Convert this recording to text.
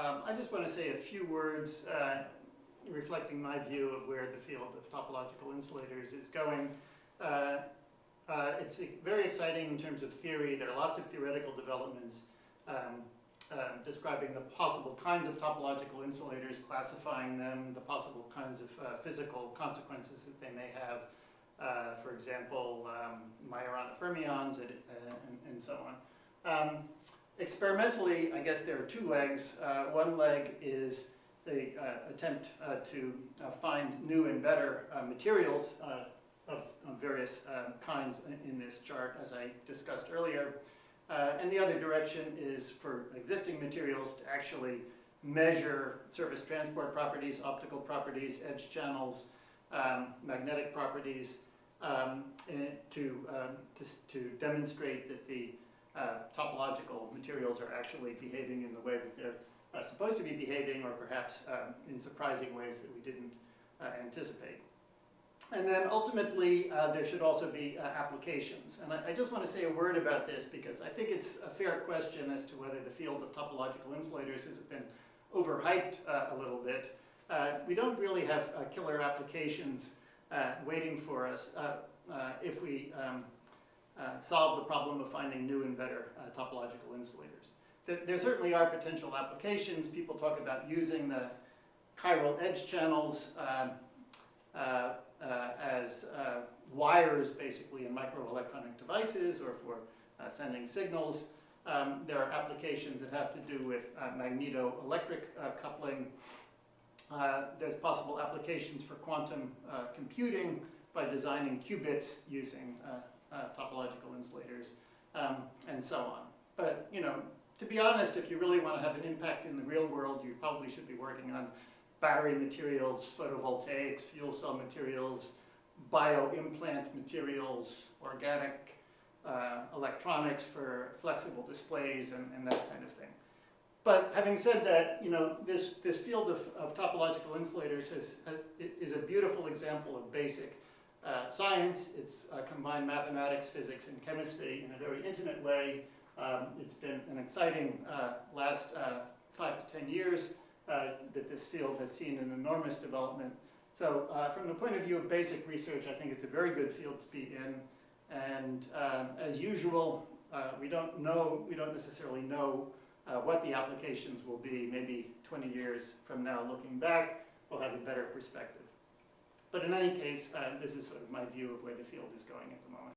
Um, I just want to say a few words uh, reflecting my view of where the field of topological insulators is going. Uh, uh, it's very exciting in terms of theory. There are lots of theoretical developments um, um, describing the possible kinds of topological insulators, classifying them, the possible kinds of uh, physical consequences that they may have. Uh, for example, um, Majorana fermions and, uh, and, and so on. Experimentally, I guess there are two legs. Uh, one leg is the uh, attempt uh, to uh, find new and better uh, materials uh, of, of, various kinds in this chart, as I discussed earlier. And the other direction is for existing materials to actually measure surface transport properties, optical properties, edge channels, um, magnetic properties, um, to, um, to, to, demonstrate that the uh, topological materials are actually behaving in the way that they're uh, supposed to be behaving, or perhaps um, in surprising ways that we didn't uh, anticipate. And then ultimately, uh, there should also be uh, applications. And I, I, just want to say a word about this because I think it's a fair question as to whether the field of topological insulators has been overhyped a little bit. We don't really have killer applications waiting for us if we um, solve the problem of finding new and better topological insulators. There certainly are potential applications. People talk about using the chiral edge channels um, uh, uh, as uh, wires basically in microelectronic devices or for sending signals. Um, there are applications that have to do with magneto-electric coupling. there's possible applications for quantum computing by designing qubits using topological insulators um, and so on. But, you know, to be honest, if you really want to have an impact in the real world, you probably should be working on battery materials, photovoltaics, fuel cell materials, bioimplant materials, organic uh, electronics for flexible displays and, and, that kind of thing. But having said that, you know, this, this field of, of topological insulators has, has, is a beautiful example of basic uh, science. It's uh, combined mathematics, physics, and chemistry in a very intimate way. Um, it's been an exciting uh, last uh, five to 10 years uh, that this field has seen an enormous development. So from the point of view of basic research, I think it's a very good field to be in. And um, as usual, we don't know, we don't necessarily know what the applications will be. Maybe 20 years from now, looking back, we'll have a better perspective. But in any case, uh, this is sort of my view of where the field is going at the moment.